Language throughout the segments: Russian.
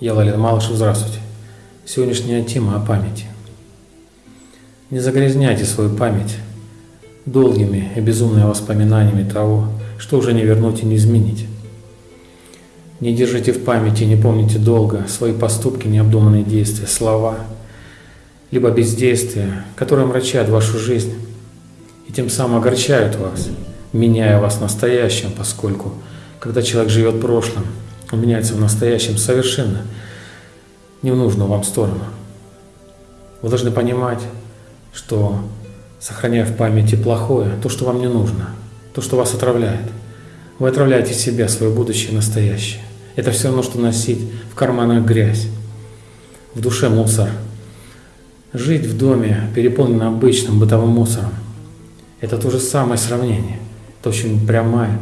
Я Лалин Малышев, здравствуйте. Сегодняшняя тема о памяти. Не загрязняйте свою память долгими и безумными воспоминаниями того, что уже не вернуть и не изменить. Не держите в памяти, не помните долго свои поступки, необдуманные действия, слова, либо бездействия, которые омрачают вашу жизнь и тем самым огорчают вас, меняя вас настоящим, поскольку, когда человек живет он меняется в настоящем совершенно не в нужную вам сторону. Вы должны понимать, что сохраняя в памяти плохое, то, что вам не нужно, то, что вас отравляет, вы отравляете себя, свое будущее настоящее. Это все равно, что носить в карманах грязь, в душе мусор. Жить в доме, переполненном обычным бытовым мусором, это то же самое сравнение. Это очень прямая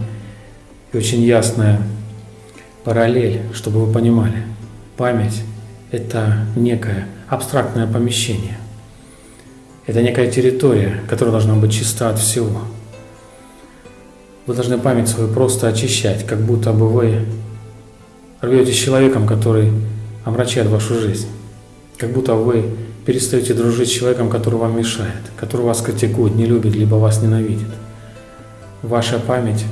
и очень ясная параллель, чтобы вы понимали. Память – это некое абстрактное помещение. Это некая территория, которая должна быть чиста от всего. Вы должны память свою просто очищать, как будто бы вы рветесь с человеком, который омрачает вашу жизнь. Как будто вы перестаете дружить с человеком, который вам мешает, который вас критикует, не любит, либо вас ненавидит. Ваша память,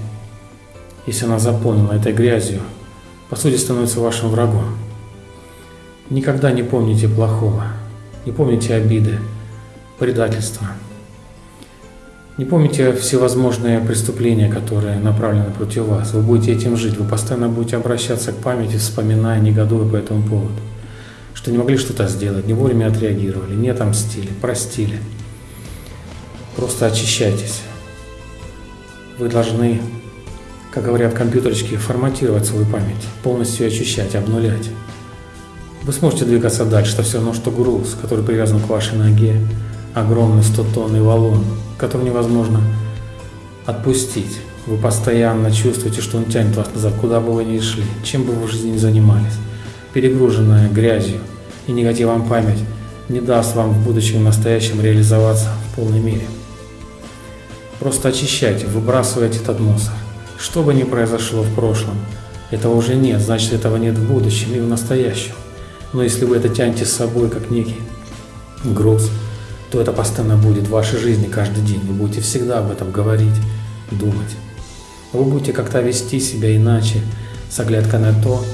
если она заполнена этой грязью, по сути становится вашим врагом. Никогда не помните плохого, не помните обиды, предательства. Не помните всевозможные преступления, которые направлены против вас. Вы будете этим жить, вы постоянно будете обращаться к памяти, вспоминая, негодуя по этому поводу. Что не могли что-то сделать, не вовремя отреагировали, не отомстили, простили. Просто очищайтесь. Вы должны как говорят компьютерчики, форматировать свою память, полностью очищать, обнулять. Вы сможете двигаться дальше, все равно, что груз, который привязан к вашей ноге, огромный 100-тонный валун, который невозможно отпустить. Вы постоянно чувствуете, что он тянет вас назад, куда бы вы ни шли, чем бы вы в жизни ни занимались. Перегруженная грязью и негативом память не даст вам в будущем и настоящем реализоваться в полной мере. Просто очищайте, выбрасывайте этот мусор. Что бы ни произошло в прошлом, этого уже нет, значит этого нет в будущем и в настоящем. Но если вы это тянете с собой как некий груз, то это постоянно будет в вашей жизни каждый день. Вы будете всегда об этом говорить, думать. Вы будете как-то вести себя иначе, с оглядкой на то,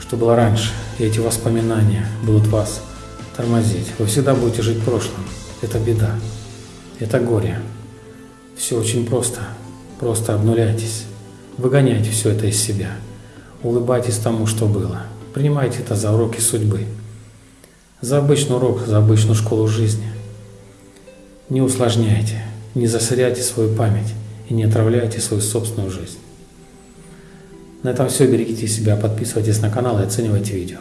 что было раньше. И эти воспоминания будут вас тормозить. Вы всегда будете жить в прошлом. Это беда. Это горе. Все очень просто. Просто обнуляйтесь, выгоняйте все это из себя, улыбайтесь тому, что было, принимайте это за уроки судьбы, за обычный урок, за обычную школу жизни. Не усложняйте, не засоряйте свою память и не отравляйте свою собственную жизнь. На этом все, берегите себя, подписывайтесь на канал и оценивайте видео.